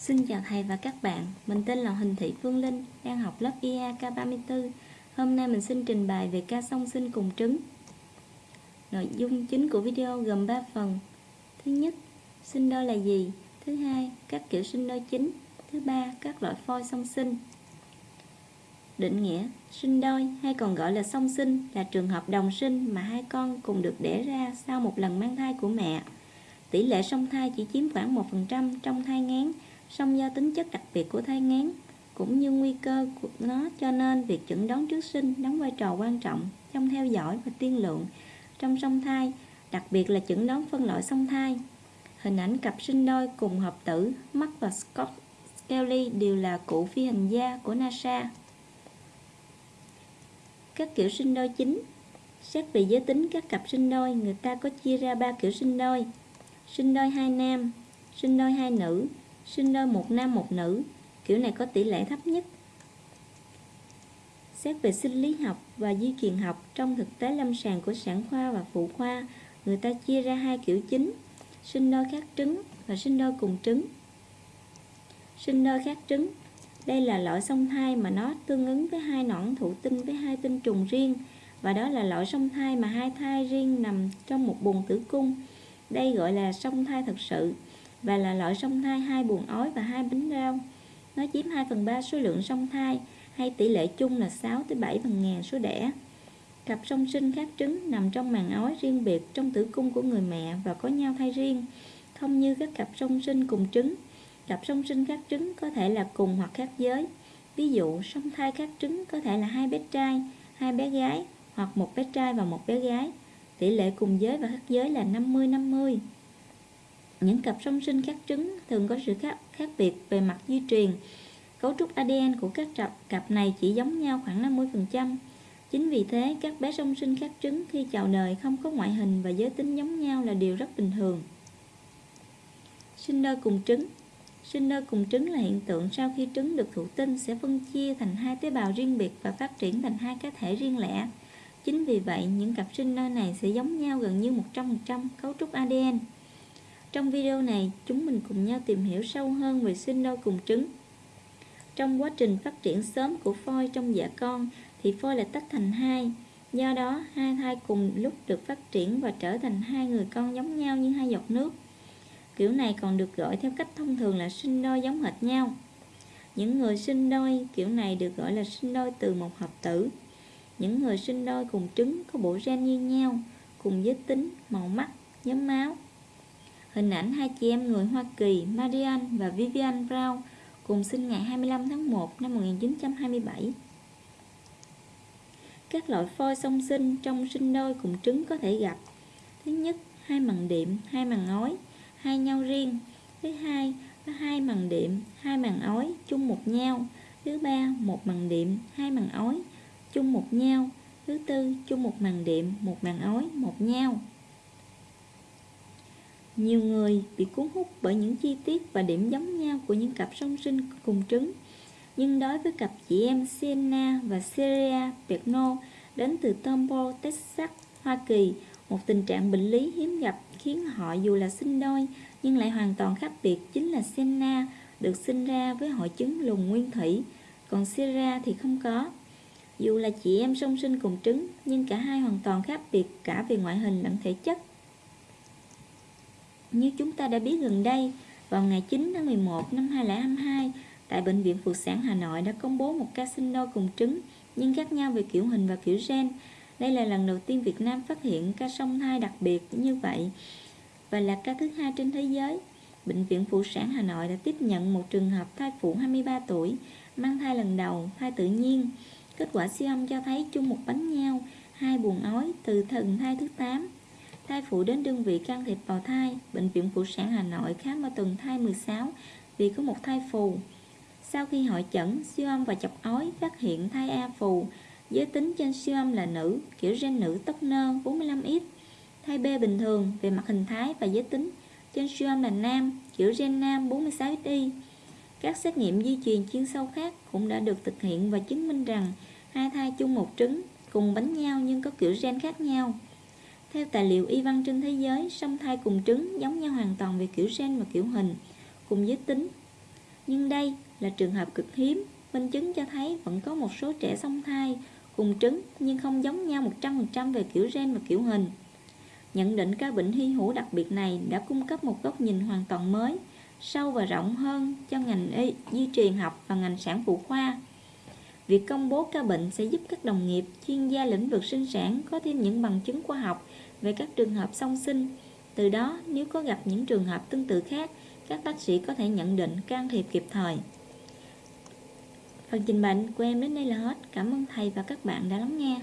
Xin chào thầy và các bạn, mình tên là Huỳnh Thị Phương Linh, đang học lớp IA K34. Hôm nay mình xin trình bày về ca song sinh cùng trứng. Nội dung chính của video gồm 3 phần. Thứ nhất, sinh đôi là gì? Thứ hai, các kiểu sinh đôi chính. Thứ ba, các loại phôi song sinh. Định nghĩa, sinh đôi hay còn gọi là song sinh là trường hợp đồng sinh mà hai con cùng được đẻ ra sau một lần mang thai của mẹ. Tỷ lệ song thai chỉ chiếm khoảng 1% trong thai ngán song do tính chất đặc biệt của thai ngán cũng như nguy cơ của nó cho nên việc chẩn đoán trước sinh đóng vai trò quan trọng trong theo dõi và tiên lượng trong song thai, đặc biệt là chẩn đoán phân loại song thai. Hình ảnh cặp sinh đôi cùng hợp tử Mark và Scott Kelly đều là cụ phi hành gia của NASA. Các kiểu sinh đôi chính Xét về giới tính các cặp sinh đôi, người ta có chia ra ba kiểu sinh đôi. Sinh đôi hai nam, sinh đôi hai nữ, sinh đôi một nam một nữ, kiểu này có tỷ lệ thấp nhất. Xét về sinh lý học và di truyền học trong thực tế lâm sàng của sản khoa và phụ khoa, người ta chia ra hai kiểu chính, sinh đôi khác trứng và sinh đôi cùng trứng. Sinh đôi khác trứng đây là loại song thai mà nó tương ứng với hai nõn thụ tinh với hai tinh trùng riêng và đó là loại song thai mà hai thai riêng nằm trong một buồng tử cung. Đây gọi là song thai thật sự và là loại song thai hai buồng ói và hai bánh rau. Nó chiếm 2 phần 3 số lượng song thai hay tỷ lệ chung là 6 tới 7 phần ngàn số đẻ. Cặp song sinh khác trứng nằm trong màng ói riêng biệt trong tử cung của người mẹ và có nhau thai riêng, không như các cặp song sinh cùng trứng. Cặp song sinh khác trứng có thể là cùng hoặc khác giới. Ví dụ, song thai khác trứng có thể là hai bé trai, hai bé gái hoặc một bé trai và một bé gái. Tỷ lệ cùng giới và khác giới là 50-50. Những cặp song sinh khác trứng thường có sự khác, khác biệt về mặt di truyền. Cấu trúc ADN của các cặp, cặp này chỉ giống nhau khoảng 50%. Chính vì thế, các bé song sinh khác trứng khi chào đời không có ngoại hình và giới tính giống nhau là điều rất bình thường. Sinh đôi cùng trứng Sinh đôi cùng trứng là hiện tượng sau khi trứng được thụ tinh sẽ phân chia thành hai tế bào riêng biệt và phát triển thành hai cá thể riêng lẻ. Chính vì vậy, những cặp sinh đôi này sẽ giống nhau gần như 100% cấu trúc ADN. Trong video này, chúng mình cùng nhau tìm hiểu sâu hơn về sinh đôi cùng trứng. Trong quá trình phát triển sớm của phôi trong dạ con thì phôi lại tách thành hai. Do đó, hai thai cùng lúc được phát triển và trở thành hai người con giống nhau như hai giọt nước. Kiểu này còn được gọi theo cách thông thường là sinh đôi giống hệt nhau. Những người sinh đôi kiểu này được gọi là sinh đôi từ một hợp tử. Những người sinh đôi cùng trứng có bộ gen như nhau, cùng giới tính, màu mắt, nhóm máu. Hình ảnh hai chị em người Hoa Kỳ marian và Vivian Brown cùng sinh ngày 25 tháng 1 năm 1927. Các loại phôi song sinh trong sinh đôi cùng trứng có thể gặp. Thứ nhất, hai màng điểm hai màng ói, hai nhau riêng. Thứ hai, có hai màng điểm hai màng ói chung một nhau. Thứ ba, một màng điểm hai màng ói chung một nhau. Thứ tư, chung một màng điểm một màng ói, một nhau. Nhiều người bị cuốn hút bởi những chi tiết và điểm giống nhau của những cặp song sinh cùng trứng. Nhưng đối với cặp chị em Sienna và Syria Pegno đến từ Tomball, Texas, Hoa Kỳ, một tình trạng bệnh lý hiếm gặp khiến họ dù là sinh đôi nhưng lại hoàn toàn khác biệt chính là Senna được sinh ra với hội chứng lùn nguyên thủy, còn Sierra thì không có. Dù là chị em song sinh cùng trứng, nhưng cả hai hoàn toàn khác biệt cả về ngoại hình lẫn thể chất. Như chúng ta đã biết gần đây, vào ngày 9 tháng 11 năm 2022, tại Bệnh viện Phụ sản Hà Nội đã công bố một ca sinh đôi cùng trứng, nhưng khác nhau về kiểu hình và kiểu gen. Đây là lần đầu tiên Việt Nam phát hiện ca song thai đặc biệt như vậy và là ca thứ hai trên thế giới. Bệnh viện Phụ sản Hà Nội đã tiếp nhận một trường hợp thai phụ 23 tuổi, mang thai lần đầu, thai tự nhiên. Kết quả siêu âm cho thấy chung một bánh nhau, hai buồng ói từ thần thai thứ 8. Thai phụ đến đơn vị can thiệp vào thai, Bệnh viện Phụ sản Hà Nội khám ở tuần thai 16 vì có một thai phù. Sau khi hội chẩn, siêu âm và chọc ói phát hiện thai A phù, giới tính trên siêu âm là nữ, kiểu gen nữ tóc nơ 45X. Thai B bình thường về mặt hình thái và giới tính, trên siêu âm là nam, kiểu gen nam 46XY. Các xét nghiệm di truyền chuyên sâu khác cũng đã được thực hiện và chứng minh rằng hai thai chung một trứng, cùng bánh nhau nhưng có kiểu gen khác nhau. Theo tài liệu y văn trên thế giới, song thai cùng trứng giống nhau hoàn toàn về kiểu gen và kiểu hình, cùng giới tính. Nhưng đây là trường hợp cực hiếm, minh chứng cho thấy vẫn có một số trẻ song thai cùng trứng nhưng không giống nhau 100% về kiểu gen và kiểu hình. Nhận định ca bệnh hy hữu đặc biệt này đã cung cấp một góc nhìn hoàn toàn mới, sâu và rộng hơn cho ngành y, di truyền học và ngành sản phụ khoa. Việc công bố ca bệnh sẽ giúp các đồng nghiệp, chuyên gia lĩnh vực sinh sản có thêm những bằng chứng khoa học về các trường hợp song sinh. Từ đó, nếu có gặp những trường hợp tương tự khác, các bác sĩ có thể nhận định can thiệp kịp thời. Phần trình bày của em đến đây là hết. Cảm ơn thầy và các bạn đã lắng nghe.